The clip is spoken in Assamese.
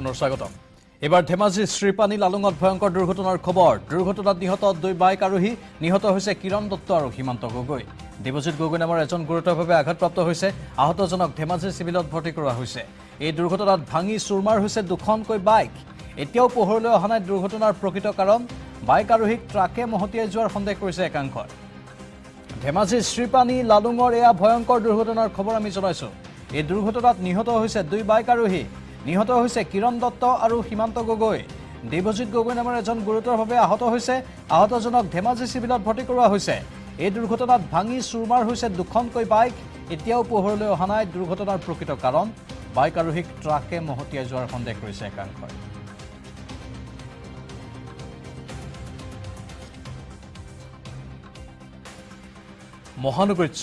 পুনৰ স্বাগতম। এইবাৰ ধেমাজিৰ শ্ৰীপানী লালুঙত ভয়ংকৰ দুৰ্ঘটনাৰ খবৰ। দুৰ্ঘটনাত নিহত দুই বাইক আৰোহী নিহত হৈছে কিৰণ দত্ত আৰু সীমান্ত গগৈ। দেৱজিৎ গগৈ নামৰ এজন গুৰুতৰভাৱে আঘাতপ্ৰাপ্ত হৈছে। আহতজনক ধেমাজিৰ চিভিলত ভৰ্তি কৰোৱা হৈছে। এই দুৰ্ঘটনাত ভাঙি চুৰমাৰ হৈছে দুখনকৈ বাইক। এতিয়াও পোহৰলৈ অহা নাই দুৰ্ঘটনাৰ প্ৰকৃত কাৰণ। বাইক আৰোহীক ট্ৰাকে মহতিয়াই যোৱাৰ সন্দেহ কৰিছে একাংশই। ধেমাজিৰ শ্ৰীপানী লালুঙৰ এয়া ভয়ংকৰ দুৰ্ঘটনাৰ খবৰ আমি জনাইছোঁ। এই দুৰ্ঘটনাত নিহত হৈছে দুই বাইক আৰোহী নিহত হৈছে কিৰণ দত্ত আৰু সীমান্ত গগৈ। দেৱজিৎ গগৈ নামৰ এজন গুৰুতৰভাৱে আহত হৈছে। আহতজনক ধেমাজি চিভিলত ভৰ্তি কৰোৱা হৈছে। এই দুৰ্ঘটনাত ভাঙি চুৰমাৰ হৈছে দুখনকৈ বাইক। এতিয়াও পোহৰলৈ অহা নাই দুৰ্ঘটনাৰ প্ৰকৃত কাৰণ। বাইক আৰোহীক ট্ৰাকে মহতিয়াই যোৱাৰ সন্দেহ কৰিছে একাংশই। মহানগৰীত